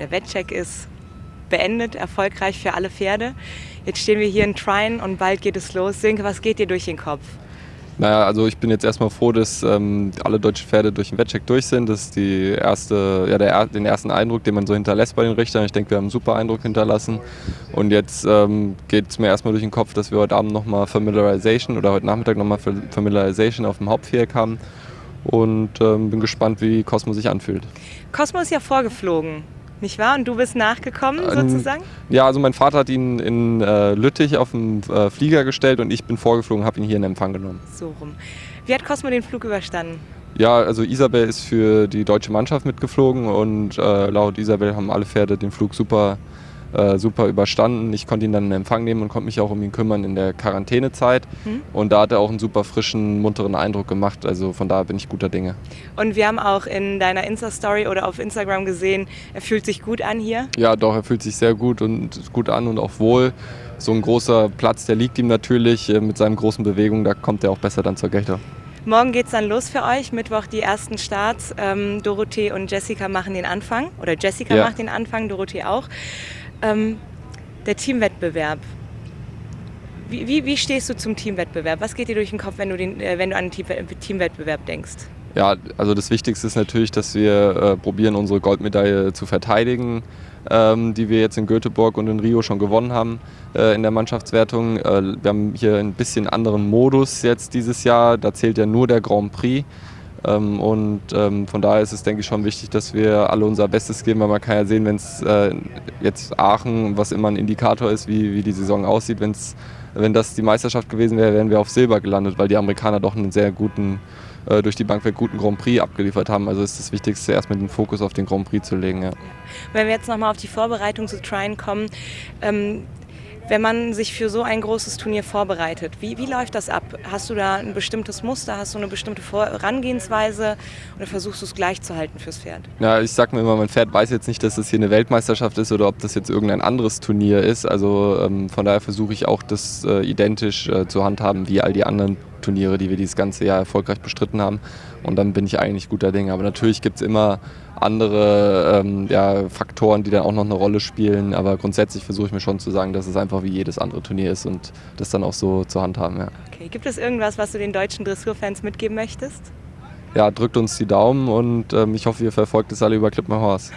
Der Wettcheck ist beendet, erfolgreich für alle Pferde. Jetzt stehen wir hier in Trine und bald geht es los. Sönke, was geht dir durch den Kopf? Naja, also ich bin jetzt erstmal froh, dass ähm, alle deutschen Pferde durch den Wettcheck durch sind. Das ist die erste, ja, der, den ersten Eindruck, den man so hinterlässt bei den Richtern. Ich denke, wir haben einen super Eindruck hinterlassen. Und jetzt ähm, geht es mir erstmal durch den Kopf, dass wir heute Abend nochmal Familiarization oder heute Nachmittag nochmal Familiarization auf dem Hauptviereck haben. Und ähm, bin gespannt, wie Cosmo sich anfühlt. Cosmo ist ja vorgeflogen nicht wahr? Und du bist nachgekommen ähm, sozusagen? Ja, also mein Vater hat ihn in äh, Lüttich auf den äh, Flieger gestellt und ich bin vorgeflogen, habe ihn hier in Empfang genommen. So rum. Wie hat Cosmo den Flug überstanden? Ja, also Isabel ist für die deutsche Mannschaft mitgeflogen und äh, laut Isabel haben alle Pferde den Flug super äh, super überstanden. Ich konnte ihn dann in Empfang nehmen und konnte mich auch um ihn kümmern in der Quarantänezeit. Mhm. Und da hat er auch einen super frischen, munteren Eindruck gemacht. Also von daher bin ich guter Dinge. Und wir haben auch in deiner Insta-Story oder auf Instagram gesehen, er fühlt sich gut an hier. Ja, doch, er fühlt sich sehr gut und gut an und auch wohl. So ein großer Platz, der liegt ihm natürlich äh, mit seinen großen Bewegungen, da kommt er auch besser dann zur Geltung. Morgen geht es dann los für euch, Mittwoch die ersten Starts. Ähm, Dorothee und Jessica machen den Anfang oder Jessica ja. macht den Anfang, Dorothee auch. Ähm, der Teamwettbewerb. Wie, wie, wie, stehst du zum Teamwettbewerb? Was geht dir durch den Kopf, wenn du, den, äh, wenn du an den Teamwettbewerb denkst? Ja, also das Wichtigste ist natürlich, dass wir äh, probieren, unsere Goldmedaille zu verteidigen, ähm, die wir jetzt in Göteborg und in Rio schon gewonnen haben äh, in der Mannschaftswertung. Äh, wir haben hier ein bisschen anderen Modus jetzt dieses Jahr. Da zählt ja nur der Grand Prix. Ähm, und ähm, von daher ist es, denke ich, schon wichtig, dass wir alle unser Bestes geben, weil man kann ja sehen, wenn es äh, jetzt Aachen, was immer ein Indikator ist, wie, wie die Saison aussieht, wenn's, wenn das die Meisterschaft gewesen wäre, wären wir auf Silber gelandet, weil die Amerikaner doch einen sehr guten, äh, durch die Bank guten Grand Prix abgeliefert haben. Also ist das Wichtigste, erstmal den Fokus auf den Grand Prix zu legen. Ja. Wenn wir jetzt nochmal auf die Vorbereitung zu Trine kommen, ähm, wenn man sich für so ein großes Turnier vorbereitet, wie, wie läuft das ab? Hast du da ein bestimmtes Muster, hast du eine bestimmte Herangehensweise oder versuchst du es gleich zu halten fürs Pferd? Ja, ich sag mir immer, mein Pferd weiß jetzt nicht, dass das hier eine Weltmeisterschaft ist oder ob das jetzt irgendein anderes Turnier ist. Also ähm, von daher versuche ich auch, das äh, identisch äh, zu handhaben wie all die anderen Turniere, die wir dieses ganze Jahr erfolgreich bestritten haben. Und dann bin ich eigentlich guter Dinge. Aber natürlich gibt es immer andere ähm, ja, Faktoren, die dann auch noch eine Rolle spielen. Aber grundsätzlich versuche ich mir schon zu sagen, dass es einfach wie jedes andere Turnier ist und das dann auch so zur Hand haben. Ja. Okay. Gibt es irgendwas, was du den deutschen Dressurfans mitgeben möchtest? Ja, drückt uns die Daumen und ähm, ich hoffe, ihr verfolgt es alle über Clip My Horse.